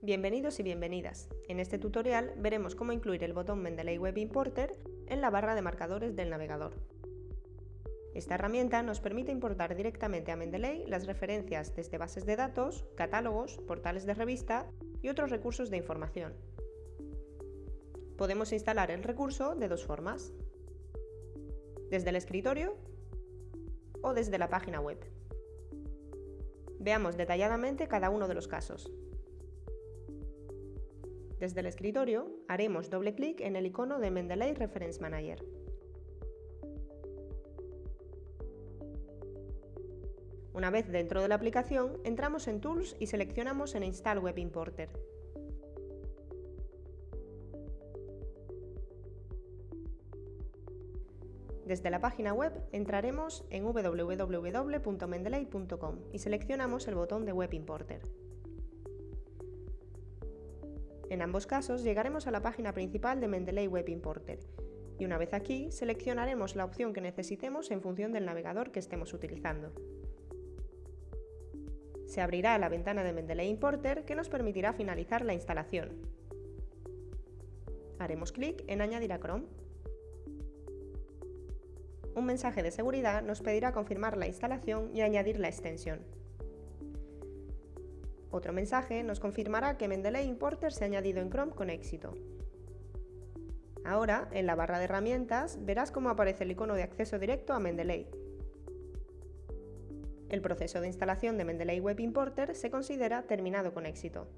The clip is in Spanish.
Bienvenidos y bienvenidas. En este tutorial veremos cómo incluir el botón Mendeley Web Importer en la barra de marcadores del navegador. Esta herramienta nos permite importar directamente a Mendeley las referencias desde bases de datos, catálogos, portales de revista y otros recursos de información. Podemos instalar el recurso de dos formas, desde el escritorio o desde la página web. Veamos detalladamente cada uno de los casos. Desde el escritorio haremos doble clic en el icono de Mendeley Reference Manager. Una vez dentro de la aplicación, entramos en Tools y seleccionamos en Install Web Importer. Desde la página web entraremos en www.mendeley.com y seleccionamos el botón de Web Importer. En ambos casos llegaremos a la página principal de Mendeley Web Importer y una vez aquí seleccionaremos la opción que necesitemos en función del navegador que estemos utilizando. Se abrirá la ventana de Mendeley Importer que nos permitirá finalizar la instalación. Haremos clic en Añadir a Chrome. Un mensaje de seguridad nos pedirá confirmar la instalación y añadir la extensión. Otro mensaje nos confirmará que Mendeley Importer se ha añadido en Chrome con éxito. Ahora, en la barra de herramientas, verás cómo aparece el icono de acceso directo a Mendeley. El proceso de instalación de Mendeley Web Importer se considera terminado con éxito.